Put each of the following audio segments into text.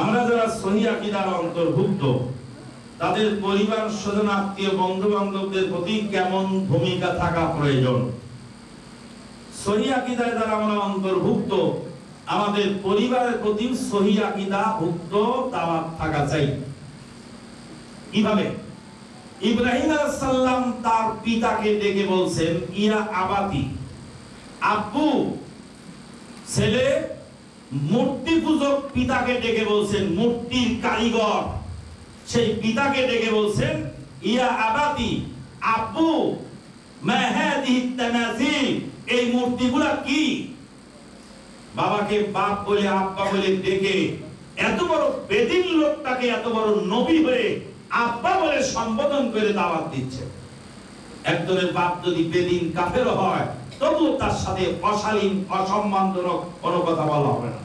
আমরা যারা সহি আকিদার অন্তর্ভুক্ত, তাদের পরিবার স্বজন, আত্মীয় বন্ধু বান্ধবদের প্রতি কেমন ভূমিকা থাকা প্রয়োজন? সহি আকিদায় যারা আমরা অন্তর্ভুক্ত, আমাদের পরিবারের প্রতি সহি আকিদা ভুক্ত দাওয়াত থাকা চাই। কীভাবে? ইব্রাহিম আলাইহিস তার পিতাকে ডেকে বলছেন, ইয়া আবাতি আব্বু ছেলে মূর্তি পূজক পিতাকে ডেকে বলছেন, মূর্তির কারিগর। সেই পিতাকে ডেকে বলছেন, ইয়া আবাতি আব্বু এই মূর্তিগুলা কি? বাবাকে বাপ বলে, আব্বা বলে ডেকে এত বড় বেদিন লোকটাকে, এত বড় নবী হয়ে আব্বা বলে সম্বোধন করে দাওয়াত দিচ্ছে। একজনের বাপ যদি বেদিন কাফের হয় তবুও তার সাথে অশালীন, অসম্মানজনক কোনো কথা বলা হবে না।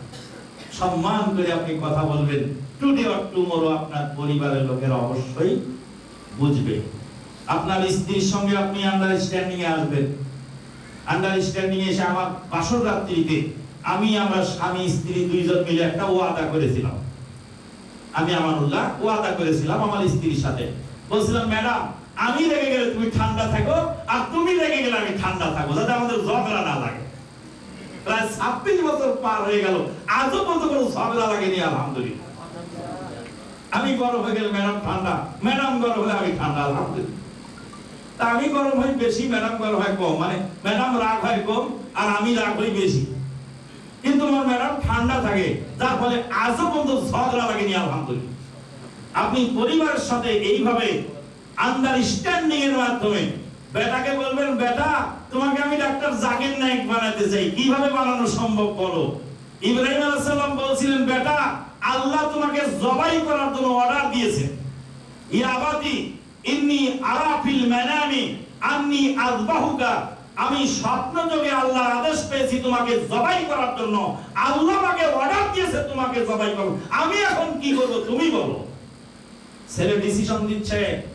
সম্মান করে আপনি কথা বলবেন। টুডে অর টুমোরো আপনার পরিবারের লোকেরা অবশ্যই বুঝবে। আপনার স্ত্রীর সঙ্গে আপনি আন্ডারস্ট্যান্ডিং এ আসবেন। আন্ডারস্ট্যান্ডিং এসে আমার বাসর রাত্রিতে আমি, আমার স্বামী, স্ত্রী দুইজন মিলে একটা ওয়াদা করেছিলাম। আমি আমানুল্লাহ ওয়াদা করেছিলাম আমার স্ত্রীর সাথে। বলছিলাম, ম্যাডাম আমি রেগে গেলে তুমি ঠান্ডা থাকো, আর তুমি রেগে গেলে আমি ঠান্ডা থাকো, যাতে আমাদের ঝগড়া না লাগে। প্রায় ছাব্বিশ বছর পার হয়ে গেল, আজও পর্যন্ত কোনো ঝগড়া লাগেনি, আলহামদুলিল্লাহ। আমি গরম হয়ে গেলে ম্যাডাম ঠান্ডা, ম্যাডাম গরম হলে আমি ঠান্ডা, আলহামদুলিল্লাহ। তা আমি গরম হই বেশি, ম্যাডাম গরম হয় কম মানে ম্যাডাম রাগ হয় কম, আর আমি রাগ হই বেশি। কিন্তু আমার ম্যাডাম ঠান্ডা থাকে, যার ফলে আজও পর্যন্ত ঝগড়া লাগেনি, আলহামদুলিল্লাহ। আপনি পরিবারের সাথে এইভাবে আন্ডারস্ট্যান্ডিং এর মাধ্যমে। বেটাকে বলবেন, বেটা, তোমাকে আমি ডাক্তার জাকির নাইক বানাতে চাই। কীভাবে বানানো সম্ভব বলো? ইব্রাহিম আলাইহিস সালাম বলছিলেন, বেটা, আল্লাহ তোমাকে জবাই করার জন্য অর্ডার দিয়েছেন। ইয়া আবাতি ইন্নি আরা ফিল মানামি, আন্নি আযবাহুকা। আমি স্বপ্ন যোগে আল্লাহর আদেশ পেয়েছি তোমাকে জবাই করার জন্য। আল্লাহ আমাকে অর্ডার দিয়েছে, তোমাকে জবাই করো। আমি এখন কি করব, তুমি বলো। ছেলে ডিসিশন দিচ্ছে।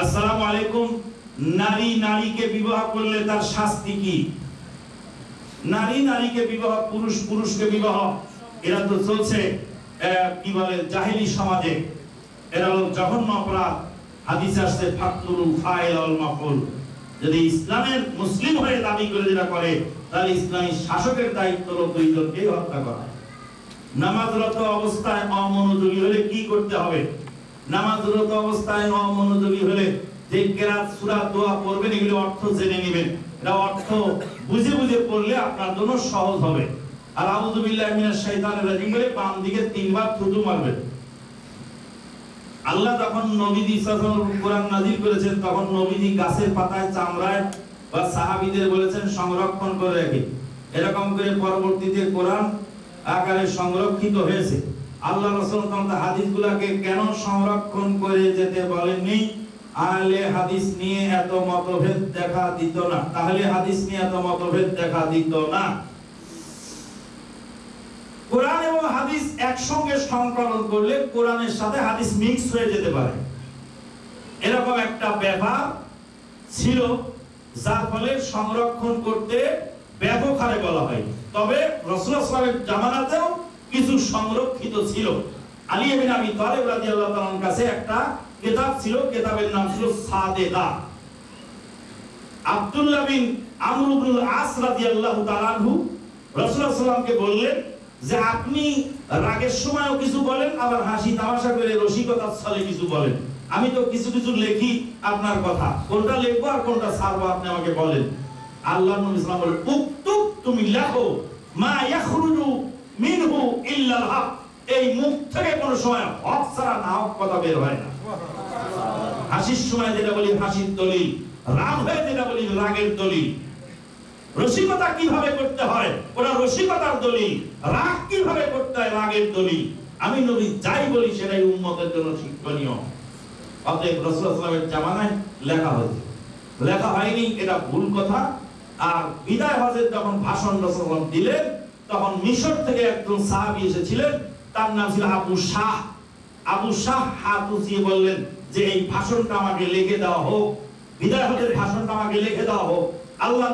আসসালামু আলাইকুম। নারী নারীকে বিবাহ করলে তার শাস্তি কি? নারী নারীকে বিবাহ, পুরুষ পুরুষকে বিবাহ, এরা তো চলছে কি বলে, জাহিলি সমাজে। এরা হলো জঘন্য অপরাধ। হাদিস আসছে ফাইল মাফুল। যদি ইসলামের মুসলিম হয়ে দাবি করে যেটা করে, তাহলে ইসলামী শাসকের দায়িত্ব হলো দুইজনকে হত্যা করা। নামাজরত অবস্থায় অমনোযোগী হলে কি করতে হবে? নামাজরত অবস্থায় অমনোযোগী হলে যে কেরাত সূরা দোয়া পড়বেন, এগুলো অর্থ জেনে নেবেন। এটা অর্থ বুঝে বুঝে পড়লে আপনার জন্য সহজ হবে। আর আউযু বিল্লাহি মিনাশ শাইতানির রাজিম বলে বাম দিকে তিনবার থুতু মারবেন। আল্লাহ যখন নবীজি সাল্লাল্লাহু আলাইহি কোরআন নাযিল করেছেন, তখন নবীজি গাছের পাতায় চামড়ায় বা সাহাবীদের বলেছেন, সংরক্ষণ করে রাখে। এরকম করে পরবর্তীতে কোরআন আকারে সংরক্ষিত হয়েছে। আল্লাহ রাসূল তখন হাদিসগুলোকে কেন সংরক্ষণ করে যেতে বলেননি? আহলে হাদিস নিয়ে এত মতভেদ দেখা দিত না। তাহলে হাদিস নিয়ে এত মতভেদ দেখা দিত না। কোরআন এবং হাদিস একসঙ্গে সংকলন করলে কোরআনের সাথে হাদিস মিক্স হয়ে যেতে পারে। এরকম একটা ব্যাপার ছিল, যার ফলে সংরক্ষণ করতে ব্যাপক হারে বলা হয়। তবে আলাইহি জামানাতেও কিছু সংরক্ষিত ছিল। আলী আবি তালিব রাদিয়াল্লাহু তাআলার কাছে একটা কিতাব ছিল, কিতাবের নাম ছিল সাদেকা আব্দুল্লাহ বিন আমর আস রাদিয়াল্লাহু তাআলা আনহু রাসূলুল্লাহ বললেন যে, আপনি রাগের সময়ও কিছু বলেন, আবার হাসি তামাশা করে রসিকতার ছলে কিছু বলেন। আমি তো কিছু কিছু লেখি আপনার কথা। কোনটা লিখব আর কোনটা ছাড়বো আপনি আমাকে বলেন। আল্লাহ নবী ইসলাম বলেন তুমি লেখো, মা ইয়াখরুজু মিনহু ইল্লাল হক। এই মুখ থেকে কোনো সময় হক ছাড়া না হক কথা বের হয় না। হাসির সময় যেটা বলি হাসির দলিল, রাগ হয়ে যেটা বলি রাগের দলিল। রসিকতা কীভাবে করতে হয়? ওরা রসিকতার দলিল। রাগ কীভাবে করতে হয়? রাগের দলিল। আমি নবী যাই বলি সেটাই উম্মতের জন্য শিক্ষণীয়। অতএব রসুলের জামানায় লেখা হয়েছে। লেখা হয়নি, এটা ভুল কথা। আর বিদায় হজের যখন ভাষণ রসুল দিলেন তখন মিশর থেকে একজন সাহাবি এসেছিলেন, তার নাম ছিল আবু শাহ। আবু শাহ হাত উঁচিয়ে বললেন যে, এই ভাষণটা আমাকে লিখে দেওয়া হোক বিদায় হজের ভাষণটা আমাকে লিখে দেওয়া হোক। আল্লাহ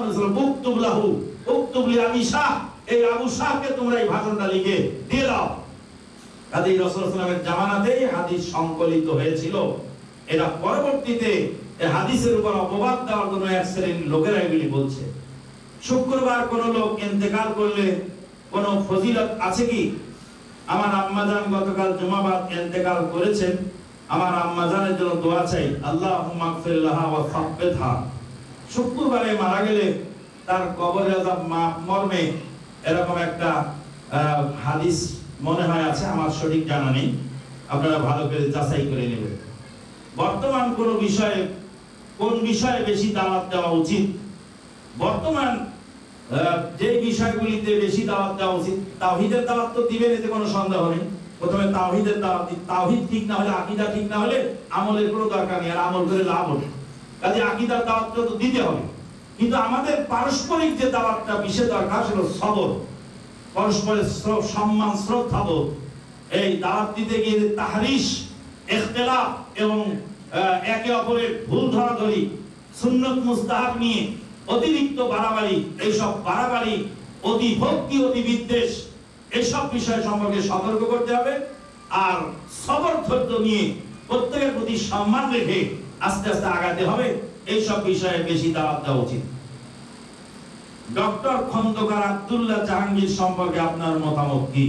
উক্তুবলাহু, উক্তুবলি আমি শাহ, এই আবু শাহকে তোমরা এই ভাষণটা লিখে দিয়ে দাও। কাজে রসুলের জামানাতেই হাদিস সংকলিত হয়েছিল। এটা পরবর্তীতে এই হাদিসের উপর অপবাদ দেওয়ার জন্য এক শ্রেণির লোকেরা এগুলি বলছে। শুক্রবার কোন লোক ইন্তেকাল করলে কোন ফজিলত আছে কি? আমার আম্মাজান গতকাল জুমাবাদ ইন্তেকাল করেছেন। আমার আম্মাজানের জন্য দোয়া চাই। আল্লাহ শুক্রবারে মারা গেলে তার কবরে মাফ মর্মে এরকম একটা হাদিস মনে হয় আছে, আমার সঠিক জানা নেই। আপনারা ভালো করে যাচাই করে নেবেন। বর্তমান কোন বিষয়ে কোন বিষয়ে বেশি দাওয়াত দেওয়া উচিত? বর্তমান যে বিষয়গুলিতে বেশি দাওয়াত দেওয়া উচিত, তাওহীদের দাওয়াত তো দিবেন, এতে কোনো সন্দেহ নেই। প্রথমে তাওহীদের দাওয়াত দিন তাওহীদ ঠিক না হলে, আকীদা ঠিক না হলে আমলের কোনো দরকার নেই, আর আমল করে লাভ হবে। কাজে আকীদার দাওয়াতটা তো দিতে হবে। কিন্তু আমাদের পারস্পরিক যে দাওয়াতটা বিশেষ দরকার, সেটা সবর। পরস্পরের সম্মান শ্রদ্ধাবোধ এই দাওয়াত দিতে গিয়ে যে তাহরিশ ইখতিলাফ এবং একে অপরের ভুল ধরাধরি, সুন্নত মুস্তাহাব নিয়ে অতিরিক্ত বাড়াবাড়ি এইসব বাড়াবাড়ি, অতি ভক্তি, অতি বিদ্বেষ, এসব বিষয় সম্পর্কে সতর্ক করতে হবে আর সবর, ধৈর্য নিয়ে প্রত্যেকের প্রতি সম্মান রেখে আস্তে আস্তে আগাতে হবে। এইসব বিষয়ে বেশি দাওয়াত দেওয়া উচিত। ডক্টর খন্দকার আব্দুল্লাহ জাহাঙ্গীর সম্পর্কে আপনার মতামত কি?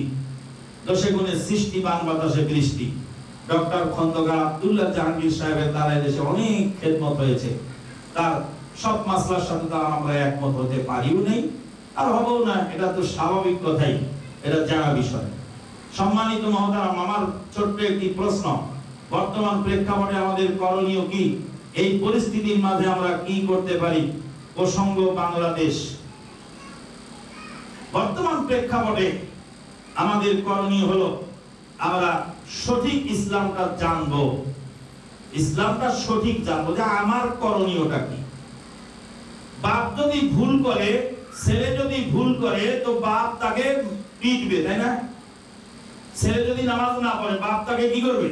দশে গুণে সৃষ্টি, বান বাতাসে বৃষ্টি। ডক্টর খন্দকার আব্দুল্লাহ জাহাঙ্গীর সাহেবের দ্বারা দেশে অনেক খেদমত হয়েছে। তার সব মাসলার সাথে তো আমরা একমত হতে পারিও নেই, আর হবও না, এটা তো স্বাভাবিক কথাই, এটা জানা বিষয়। সম্মানিত মহতারাম আমার ছোট্ট একটি প্রশ্ন, বর্তমান প্রেক্ষাপটে আমাদের করণীয় কি? এই পরিস্থিতির মাঝে আমরা কি করতে পারি? প্রসঙ্গ, বাংলাদেশ। বর্তমান প্রেক্ষাপটে আমাদের করণীয় হলো, আমরা সঠিক ইসলামটা জানব। ইসলামটা সঠিক জানব যে আমার করণীয়টা কি? যদি ভুল করে, ছেলে যদি ভুল করে, তো বাপ তাকে পিটবে, তাই না? ছেলে যদি নামাজ না পড়ে, বাপ তাকে কি করবে?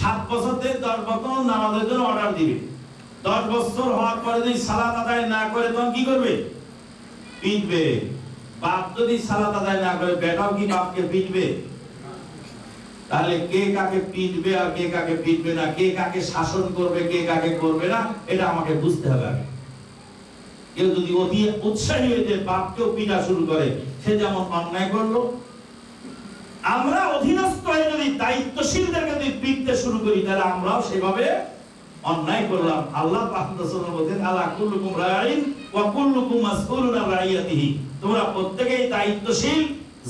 সাত বছর থেকে দশ বছর নামাজের জন্য অর্ডার দিবে। দশ বছর হওয়ার পরে যদি সালাত আদায় না করে, তখন কি করবে? পিটবে। বাপ যদি সালাত আদায় না করে, বেটাও কি বাপকে পিটবে? তাহলে কে কাকে পিটবে আর কে কাকে পিটবে না? কে কাকে শাসন করবে, কে কাকে করবে না? এটা আমাকে বুঝতে হবে আগে। কেউ যদি অতি উৎসাহী যে বাপকেও শুরু করে, সে যেমন অন্যায় করল। আমরা অধীনস্থ হয়ে যদি দায়িত্বশীলদেরকে যদি শুরু করি, তাহলে আমরাও সেভাবে অন্যায় করলাম। আল্লাহ রাইয়াতিহি। তোমরা দায়িত্বশীল।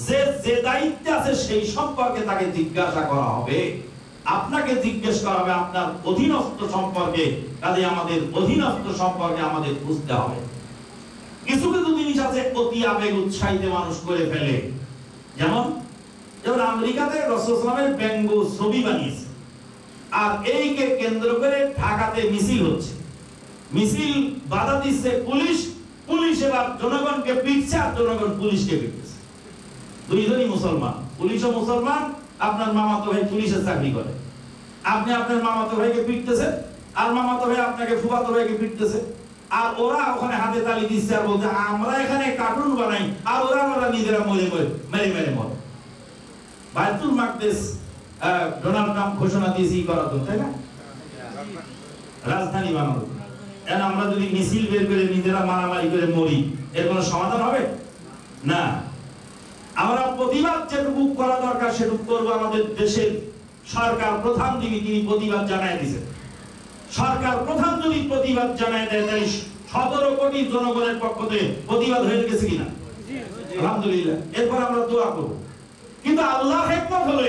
যে যে দায়িত্বে আছে, সেই সম্পর্কে তাকে জিজ্ঞাসা করা হবে। আপনাকে জিজ্ঞেস করা হবে আপনার অধীনস্থ সম্পর্কে। কাজে আমাদের অধীনস্থ সম্পর্কে আমাদের বুঝতে হবে। কিছু কিছু জিনিস আছে অতি আবেগ উৎসাহিত মানুষ করে ফেলে। যেমন যেমন আমেরিকাতে রসুলামের ব্যঙ্গ ছবি বানিয়েছে। আর এইকে কেন্দ্র করে ঢাকাতে মিছিল হচ্ছে। মিছিল বাধা দিচ্ছে পুলিশ পুলিশ এবার জনগণকে পিটছে আর জনগণ পুলিশকে পিটছে। দুইজনই মুসলমান, পুলিশও মুসলমান, আপনার মামাতো ভাই পুলিশের চাকরি করে। আপনি আপনার মামাতো ভাইকে পিটতেছেন, আর মামাতো ভাই আপনাকে ফুফাতো ভাইকে পিটতেছে। আর ওরা ওখানে হাতে তালি দিচ্ছে আর বলছে আমরা এখানে কার্টুন বানাই। আর ওরা ওরা নিজেরা মরে মরে মেরে মেরে মরে। বাইতুল মাকদেস আহ, ডোনাল্ড ট্রাম্প ঘোষণা দিয়েছে ই করার জন্য, তাই না? রাজধানী বানাবো এখন আমরা যদি মিছিল বের করে নিজেরা মারামারি করে মরি এর কোনো সমাধান হবে? না। আমরা প্রতিবাদ যেটুকু করা দরকার সেটুকু করব আমাদের দেশের সরকার প্রধান যিনি তিনি প্রতিবাদ জানায় দিয়েছেন। সরকার প্রধান যদি প্রতিবাদ জানায় দেয় তাই সতেরো কোটি জনগণের পক্ষ থেকে প্রতিবাদ হয়ে গেছে কিনা? আলহামদুলিল্লাহ। এরপর আমরা দোয়া করব। কিন্তু আল্লাহ হেকমত হলো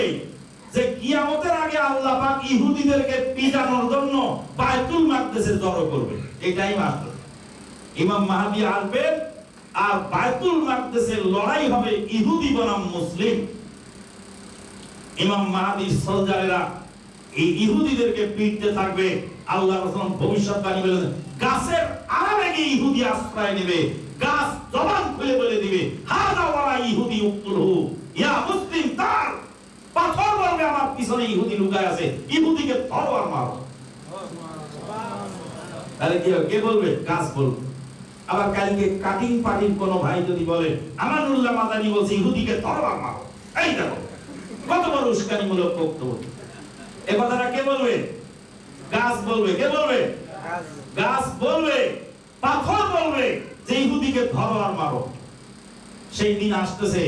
যে কিয়ামতের আগে আল্লাহ পাক ইহুদিদেরকে পিটানোর জন্য বায়তুল মাকদেসে জড়ো করবে। এটাই মাত্র। ইমাম মাহাদি আসবেন আর বায়তুল মাকদেসের লড়াই হবে ইহুদি বনাম মুসলিম। ইমাম মাহাদি সোলজারেরা এই ইহুদিদেরকে পিটতে থাকবে। আল্লাহ রসুল ভবিষ্যৎবাণী বলে গাছের আড়ালে গিয়ে ইহুদি আশ্রয় নেবে। গাছ জবান খুলে বলে দিবে ইহুদি ইয়া মুসলিম, তার পাথর আমার পিছনে ইহুদি লুকায় আছে। ইহুদিকে মারো। তাহলে কি কে বলবে? গাছ বলবে। আবার কালকে কাটিং পাটিং কোন ভাই যদি বলে, আমানুল্লাহ মাদানি বলছে, ইহুদিকে ধরো মারো। এই দেখো, কত বড় উস্কানিমূলক বক্তব্য। এ কথাটা কে বলবে? গাছ বলবে কে বলবে? গাছ। বলবে পাথর বলবে যে ইহুদিকে ধরো আর মারো। সেই দিন আসতেছে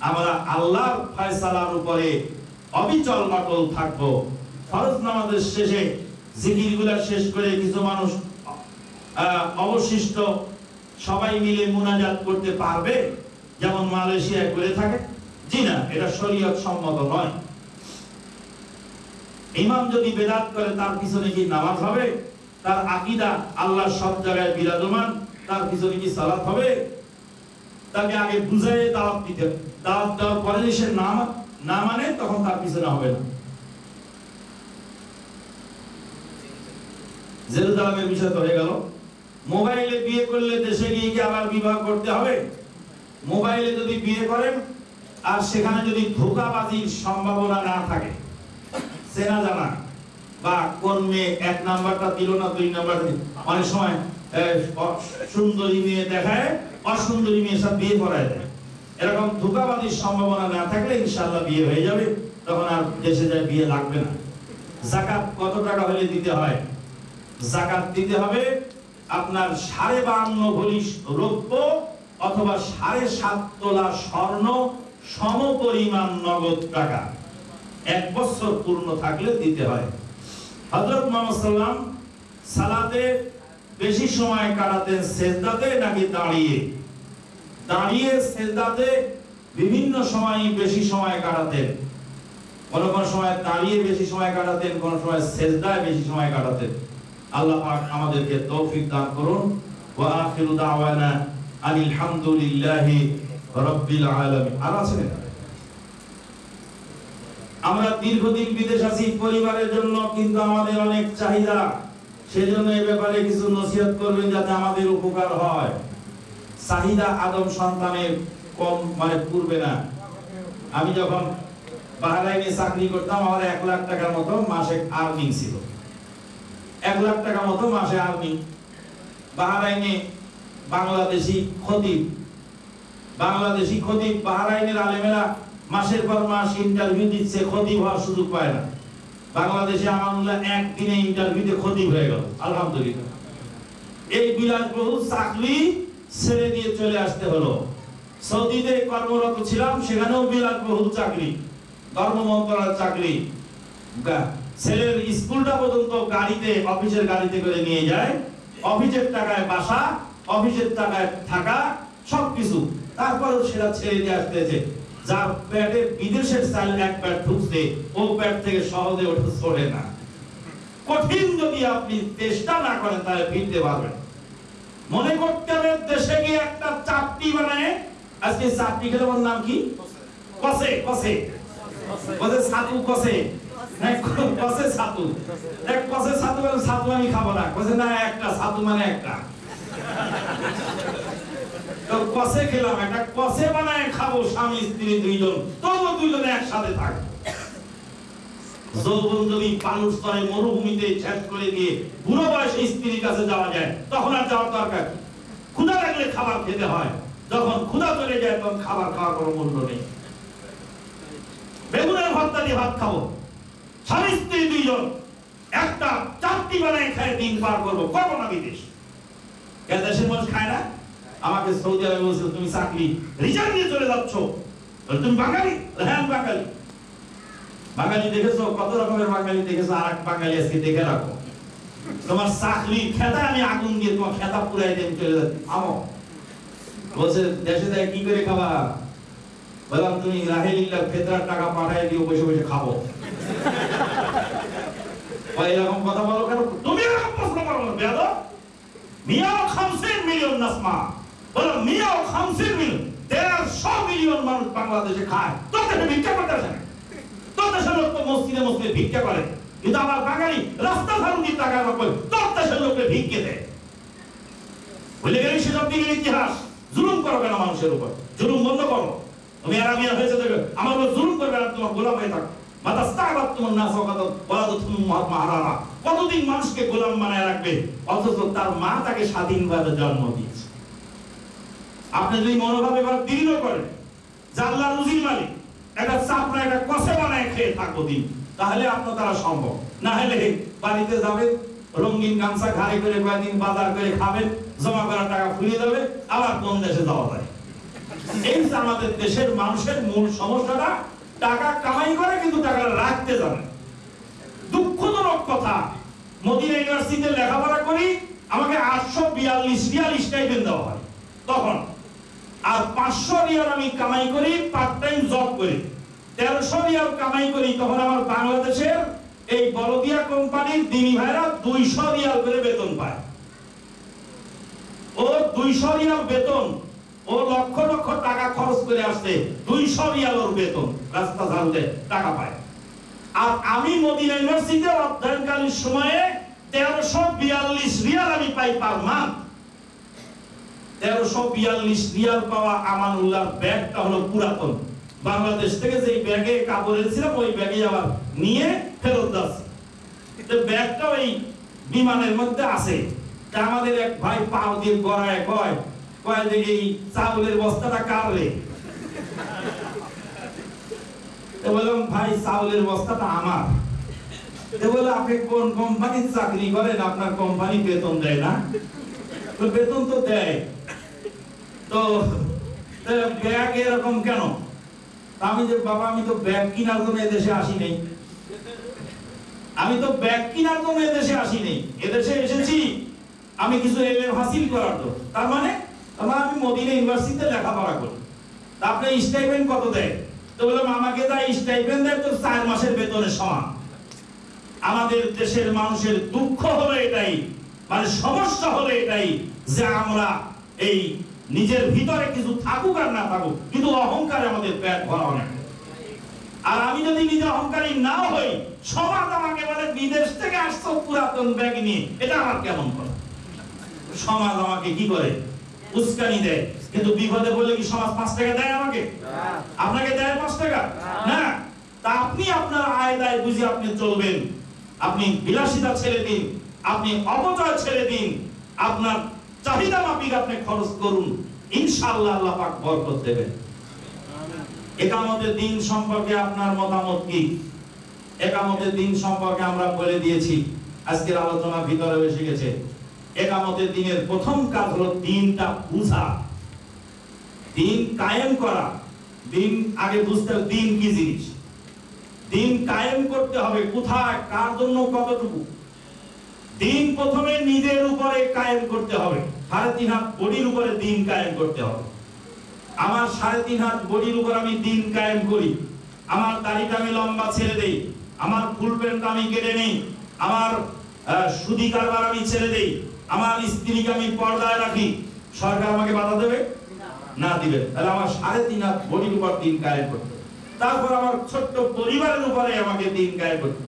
আমরা আল্লাহর ফয়সালার উপরে অবিচল অটল থাকব। ফরজ নামাজের শেষে জিকিরগুলা শেষ করে কিছু মানুষ আহ, অবশিষ্ট সবাই মিলে মুনাজাত করতে পারবে? যেমন মালয়েশিয়ায় করে থাকে। জি না এটা শরীয়ত সম্মত নয়। ইমাম যদি বেদাত করে, তার পিছনে কি নামাজ হবে? তার আকীদা আল্লাহ সব জায়গায় বিরাজমান, তার পিছনে কি সালাত হবে? তাকে আগে বুঝাই দাওয়াত দিতে দাওয়াত দেওয়ার পরে যদি সে না না মানে তখন তার পিছনে হবে না। জেরুজালেমের বিষয় তো হয়ে গেল। মোবাইলে বিয়ে করলে দেশে গিয়ে কি আবার বিবাহ করতে হবে? মোবাইলে যদি বিয়ে করেন, আর সেখানে যদি ধোকাবাজির সম্ভাবনা না থাকে চেনা জানা বা কোন মেয়ে এক নাম্বারটা দিল না দুই নাম্বারটা দিল? অনেক সময় সুন্দরী মেয়ে দেখায়, অসুন্দরী মেয়ের সাথে বিয়ে করায় দেয়। এরকম ধোকাবাজির সম্ভাবনা না থাকলে ইনশাআল্লাহ বিয়ে হয়ে যাবে, তখন আর দেশে যায় বিয়ে লাগবে না। জাকাত কত টাকা হলে দিতে হয়? জাকাত দিতে হবে আপনার সাড়ে বান্ন ভরি রৌপ্য অথবা সাড়ে সাত তোলা স্বর্ণ সম পরিমাণ নগদ টাকা। এক বছর পূর্ণ থাকলে দিতে হয়। হযরত মুহাম্মদ সালাতে বেশি সময় কাটাতেন সেজদাতে নাকি দাঁড়িয়ে? দাঁড়িয়ে সেজদাতে বিভিন্ন সময় বেশি সময় কাটাতেন। কোনো কোন সময় দাঁড়িয়ে বেশি সময় কাটাতেন, কোনো সময় সেজদায় বেশি সময় কাটাতেন। আল্লাহ আমাদেরকে তৌফিক দান করুন। ওয়া আখিরু দাওয়ানা আনিল হামদুলিল্লাহি রাব্বিল আলামিন। আর আছে না? আমরা দীর্ঘদিন বিদেশ আছি, পরিবারের জন্য কিন্তু আমাদের অনেক চাহিদা। সেজন্য এই ব্যাপারে কিছু নসিহত করবেন যাতে আমাদের উপকার হয়। চাহিদা আদম সন্তানের কম মানে পূর্বে না। আমি যখন বাহরাইনে চাকরি করতাম, আমার এক লাখ টাকার মতো মাসে আর্নিং ছিল। এক লাখ টাকা মতো মাসে আর্নিং বাহরাইনে বাংলাদেশি খতিব। বাংলাদেশি খতিব বাহরাইনের আলেমেরা মাসের পর মাস ইন্টারভিউ দিচ্ছে, ক্ষতি হওয়ার সুযোগ পায় না। বাংলাদেশে আমানুল্লাহ একদিনে ইন্টারভিউতে ক্ষতি হয়ে গেল, আলহামদুলিল্লাহ। এই বিলাসবহুল চাকরি ছেড়ে দিয়ে চলে আসতে হলো। সৌদিতে কর্মরত ছিলাম, সেখানেও বিলাসবহুল চাকরি, ধর্ম মন্ত্রণালয়ের চাকরি। ছেলের স্কুলটা পর্যন্ত গাড়িতে, অফিসের গাড়িতে করে নিয়ে যায়। অফিসের টাকায় বাসা, অফিসের টাকায় থাকা, সবকিছু। তারপরেও সেটা ছেড়ে দিয়ে আসতেছে যার পেটে বিদেশের চাল এক প্যাট ঢুকছে, ও প্যাট থেকে সহজে ওঠে ছড়ে না। কঠিন যদি আপনি চেষ্টা না করেন, তাহলে ফিরতে পারবেন। মনে করতে হবে দেশে গিয়ে একটা চাপটি বানায়, আজকে চাপটি খেলে ওর নাম কি? কসে কসে। কসে ছাতু, কসে। কসে ছাতু। এক কসে ছাতু বলে ছাতু আমি খাব না। কসে না, একটা ছাতু মানে একটা। কসে খেলাম, একটা কসে বানায় খাব স্বামী, স্ত্রী দুইজন। তবু দুইজনে একসাথে থাকব যৌবন যদি পানুর স্তরে মরুভূমিতে শেষ করে দিয়ে বুড়ো বয়সে স্ত্রীর কাছে যাওয়া যায়, তখন আর যাওয়ার দরকার ক্ষুধা লাগলে খাবার খেতে হয়। যখন ক্ষুধা চলে যায়, তখন খাবার খাওয়ার কোনো মূল্য নেই। বেগুনের ভর্তা দিয়ে ভাত খাব। স্বামী, স্ত্রী দুইজন, একটা চারটি বেলায় খায় দিন পার করব। করব না বিদেশ। এ দেশের মানুষ খায় না। আমাকে সৌদি আরবে বলছে তুমি চাকরি রিজাইন দিয়ে চলে যাচ্ছ। তুমি বাঙালি? হ্যাঁ বাঙালি। বাঙালি দেখেছ? কত রকমের বাঙালি দেখেছ? আর এক বাঙালি আজকে দেখে রাখো। তোমার চাকরি খেতা আমি আগুন দিয়ে তোমার খেতা পুরাই দিয়ে চলে যাচ্ছি। আমো বলছে, দেশে যায় কি করে খাবা? বললাম, তুমি রাহেলিল্লাহ ফেতরার টাকা পাঠাই দিও বসে বসে খাব। এরকম কথা বলো কেন? তুমি এরকম প্রশ্ন করো বেয়াদব। মিয়া খামসিন মিলিয়ন নাসমা। বলো মিয়াও খামসির মিল। মিলিয়ন মানুষ বাংলাদেশে খায়। দেশে ভিক্ষা করতে আসে না। দেশের লোক তো মসজিদে মসজিদে ভিক্ষা করে। কিন্তু আমার বাঙালি রাস্তা ধারুনি টাকা নকল তোর দেশের লোককে ভিক্ষে দেয় সেসব দিনের ইতিহাস। জুলুম করো কেন মানুষের উপর? জুলুম বন্ধ করো। তুমি হয়েছে আমার উপর জুলুম করবে না তোমার গোলাম হয়ে থাকো না কতদিন মানুষকে গোলাম বানায় রাখবে? অথচ তার মা তাকে স্বাধীনভাবে জন্ম দিয়েছে। আপনি যদি মনোভাব এবার দৃঢ় করেন জাল্লা রুজির মালিক, একটা চাপড়া একটা কষে বানায় খেয়ে থাকব দিন, তাহলে আপনার দ্বারা সম্ভব। না হলে বাড়িতে যাবেন রঙিন গামছা ঘাড়ে করে কয়েকদিন বাজার করে খাবেন জমা করা টাকা ফুরিয়ে যাবে, আবার কোন দেশে যাওয়া যায়? এই যে আমাদের দেশের মানুষের মূল সমস্যাটা, টাকা কামাই করে কিন্তু টাকা রাখতে জানে। দুঃখজনক কথা, মদিনা ইউনিভার্সিটিতে লেখাপড়া করি, আমাকে আটশো বিয়াল্লিশ বিয়াল্লিশ স্টাইপেন্ড দেওয়া হয়। তখন পাঁচশো রিয়াল আমি কামাই করি পার্ট টাইম জব করি। তেরোশো রিয়াল কামাই করি, তখন আমার বাংলাদেশের এই বলদিয়া কোম্পানির দিনী ভাইরা দুইশো রিয়াল করে বেতন পায়। ও দুইশো রিয়াল বেতন, ও লক্ষ লক্ষ টাকা খরচ করে আসছে, দুইশো রিয়াল ওর বেতন, রাস্তা ঝাড়ুতে টাকা পায়। আর আমি মদিনা ইউনিভার্সিটিতে অধ্যয়নকালীন সময়ে তেরোশো বিয়াল্লিশ রিয়াল আমি পাই পার মান্থ। তেরোশো বিয়াল্লিশ রিয়াল পাওয়া ব্যাগটা হলো পুরাতন। বাংলাদেশ থেকে যে ব্যাগে কাপড় এনেছিলাম, ওই ব্যাগে আবার নিয়ে ফেরত যাচ্ছি। ব্যাগটা ওই বিমানের মধ্যে আছে। তা আমাদের এক ভাই পাও দিয়ে গড়ায় কয় কয় যে এই চাউলের বস্তাটা বললাম, ভাই, চাউলের বস্তাটা আমার। বলে আপনি কোন কোম্পানির চাকরি করেন? আপনার কোম্পানি বেতন দেয় না? বেতন তো দেয়। তো তো ব্যাগ এরকম কেন? আমি যে, বাবা, আমি তো ব্যাগ এদেশে আসি আমি তো ব্যাগ এদেশে আসি এদেশে এসেছি, আমি কিছু হাসিল করার জন্য। তার মানে তার মানে আমি মদিনা ইউনিভার্সিটিতে লেখাপড়া করি। তা আপনি স্টাইপেন্ড কত দেয়? তো বললাম, আমাকে যা স্টাইপেন্ড দেয় তো চার মাসের বেতনের সমান। আমাদের দেশের মানুষের দুঃখ হলো এটাই মানে সমস্যা হলো এটাই যে আমরা এই নিজের ভিতরে কিছু থাকুক আর না থাকুক কিন্তু অহংকারে আমাদের পেট ভরা অনেক আর আমি যদি নিজে অহংকারী না হই সমাজ আমাকে বলে বিদেশ থেকে আসছো পুরাতন ব্যাগ নিয়ে এটা আমার কেমন করে? সমাজ আমাকে কি করে? উস্কানি দেয়। কিন্তু বিপদে বলে কি সমাজ পাঁচ টাকা দেয় আমাকে? আপনাকে দেয় পাঁচ টাকা? না। তা আপনি আপনার আয় দায় বুঝে আপনি চলবেন। আপনি বিলাসিতা ছেড়ে দিন আপনি অপচয় ছেড়ে দিন আপনার চাহিদা মাফিক আপনি খরচ করুন। ইনশাআল্লাহ আল্লাহ পাক বরকত দেবেন। একামতের দিন সম্পর্কে আপনার মতামত কি? একামতের দিন সম্পর্কে আমরা বলে দিয়েছি। আজকের আলোচনা ভিতরে এসে গেছে। একামতের দিনের প্রথম কাজ হলো দিনটা বুঝা। দিন কায়েম করা। দিন আগে বুঝতে দিন কি জিনিস। দিন কায়েম করতে হবে কোথায়, কার জন্য কতটুকু। দিন প্রথমে নিজের উপরে কায়েম করতে হবে। সাড়ে তিন হাত বডির উপরে দিন কায়েম করতে হবে। আমার সাড়ে তিন হাত বডির উপর আমি দিন কায়েম করি। আমার দাড়িটা আমি লম্বা ছেড়ে দেই। আমার ফুল প্যান্ট আমি কেটে নেই। আমার সুদি কারবার আমি ছেড়ে দেই। আমার স্ত্রীকে আমি পর্দায় রাখি। সরকার আমাকে বাধা দেবে? না দিবে। তাহলে আমার সাড়ে তিন হাত বডির উপর দিন কায়েম করতে। তারপর আমার ছোট্ট পরিবারের উপরে আমাকে দিন কায়েম করতে।